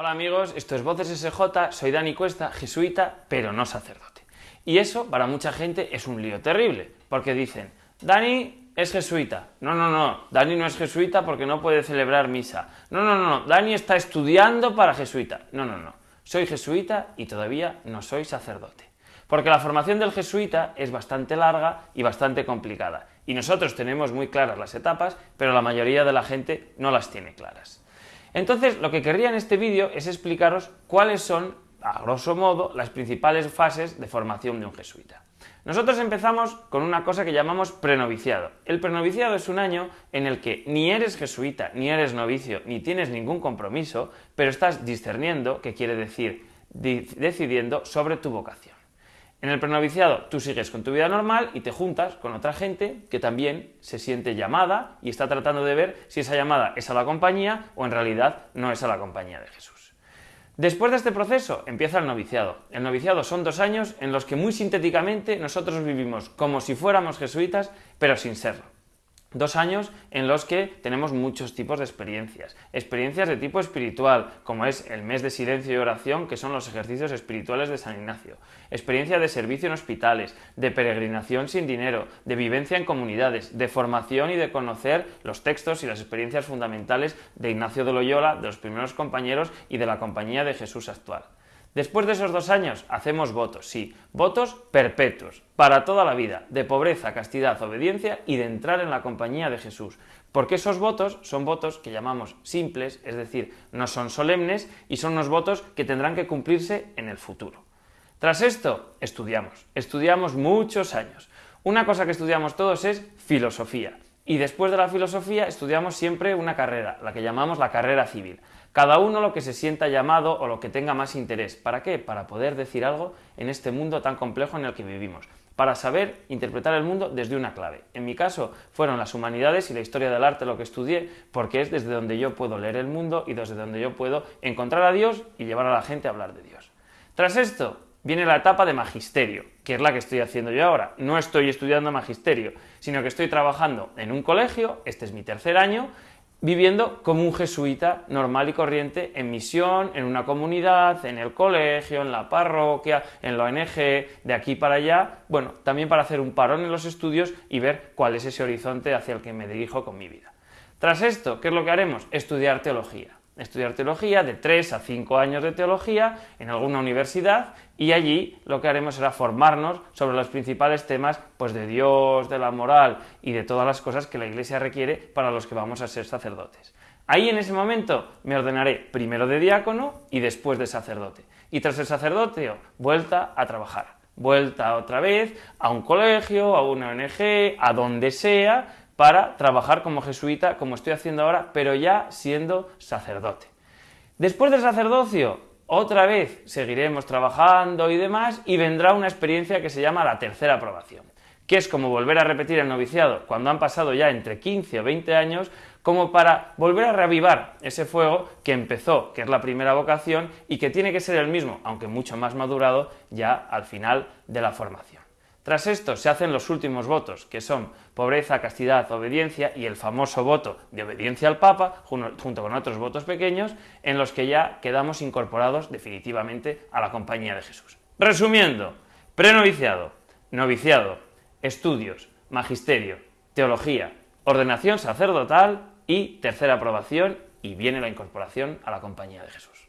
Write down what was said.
Hola amigos, esto es Voces SJ, soy Dani Cuesta, jesuita, pero no sacerdote. Y eso para mucha gente es un lío terrible, porque dicen, Dani es jesuita. No, no, no, Dani no es jesuita porque no puede celebrar misa. No, no, no, Dani está estudiando para jesuita. No, no, no, soy jesuita y todavía no soy sacerdote. Porque la formación del jesuita es bastante larga y bastante complicada. Y nosotros tenemos muy claras las etapas, pero la mayoría de la gente no las tiene claras. Entonces, lo que querría en este vídeo es explicaros cuáles son, a grosso modo, las principales fases de formación de un jesuita. Nosotros empezamos con una cosa que llamamos prenoviciado. El prenoviciado es un año en el que ni eres jesuita, ni eres novicio, ni tienes ningún compromiso, pero estás discerniendo, que quiere decir decidiendo sobre tu vocación. En el prenoviciado tú sigues con tu vida normal y te juntas con otra gente que también se siente llamada y está tratando de ver si esa llamada es a la compañía o en realidad no es a la compañía de Jesús. Después de este proceso empieza el noviciado. El noviciado son dos años en los que muy sintéticamente nosotros vivimos como si fuéramos jesuitas, pero sin serlo. Dos años en los que tenemos muchos tipos de experiencias. Experiencias de tipo espiritual, como es el mes de silencio y oración, que son los ejercicios espirituales de San Ignacio. Experiencia de servicio en hospitales, de peregrinación sin dinero, de vivencia en comunidades, de formación y de conocer los textos y las experiencias fundamentales de Ignacio de Loyola, de los primeros compañeros y de la compañía de Jesús actual. Después de esos dos años hacemos votos, sí, votos perpetuos, para toda la vida, de pobreza, castidad, obediencia y de entrar en la compañía de Jesús. Porque esos votos son votos que llamamos simples, es decir, no son solemnes y son unos votos que tendrán que cumplirse en el futuro. Tras esto, estudiamos, estudiamos muchos años. Una cosa que estudiamos todos es filosofía. Y después de la filosofía estudiamos siempre una carrera, la que llamamos la carrera civil. Cada uno lo que se sienta llamado o lo que tenga más interés. ¿Para qué? Para poder decir algo en este mundo tan complejo en el que vivimos. Para saber interpretar el mundo desde una clave. En mi caso fueron las humanidades y la historia del arte lo que estudié porque es desde donde yo puedo leer el mundo y desde donde yo puedo encontrar a Dios y llevar a la gente a hablar de Dios. Tras esto, viene la etapa de magisterio, que es la que estoy haciendo yo ahora. No estoy estudiando magisterio, sino que estoy trabajando en un colegio, este es mi tercer año, viviendo como un jesuita normal y corriente en misión, en una comunidad, en el colegio, en la parroquia, en la ONG, de aquí para allá, bueno, también para hacer un parón en los estudios y ver cuál es ese horizonte hacia el que me dirijo con mi vida. Tras esto, ¿qué es lo que haremos? Estudiar teología estudiar teología, de 3 a 5 años de teología en alguna universidad y allí lo que haremos será formarnos sobre los principales temas pues, de Dios, de la moral y de todas las cosas que la Iglesia requiere para los que vamos a ser sacerdotes. Ahí en ese momento me ordenaré primero de diácono y después de sacerdote. Y tras el sacerdote, vuelta a trabajar. Vuelta otra vez a un colegio, a una ONG, a donde sea, para trabajar como jesuita, como estoy haciendo ahora, pero ya siendo sacerdote. Después del sacerdocio, otra vez seguiremos trabajando y demás, y vendrá una experiencia que se llama la tercera aprobación, que es como volver a repetir el noviciado cuando han pasado ya entre 15 o 20 años, como para volver a reavivar ese fuego que empezó, que es la primera vocación, y que tiene que ser el mismo, aunque mucho más madurado, ya al final de la formación. Tras esto se hacen los últimos votos, que son pobreza, castidad, obediencia y el famoso voto de obediencia al Papa, junto con otros votos pequeños, en los que ya quedamos incorporados definitivamente a la compañía de Jesús. Resumiendo, prenoviciado, noviciado, estudios, magisterio, teología, ordenación sacerdotal y tercera aprobación y viene la incorporación a la compañía de Jesús.